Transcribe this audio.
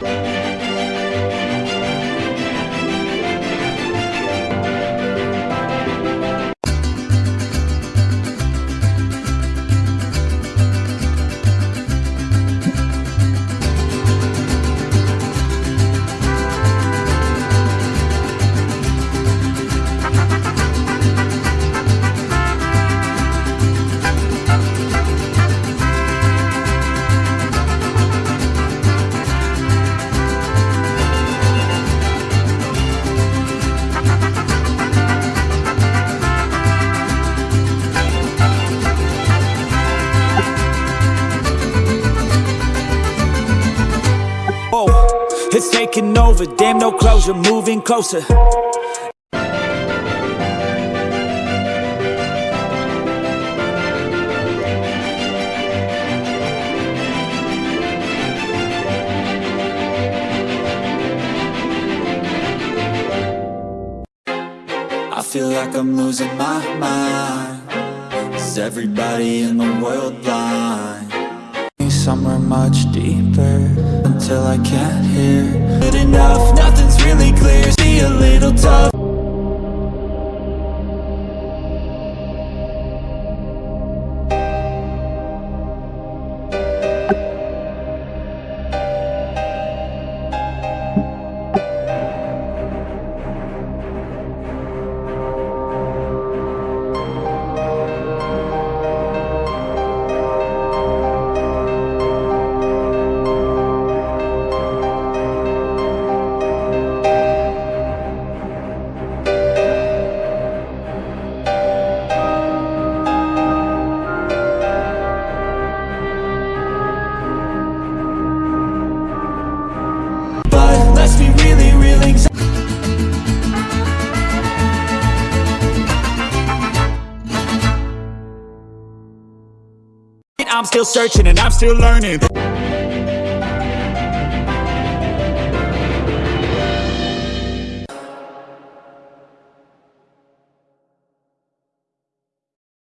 Bye. It's taking over, damn no closure, moving closer. I feel like I'm losing my mind. Is everybody in the world blind? Good I'm still searching and I'm still learning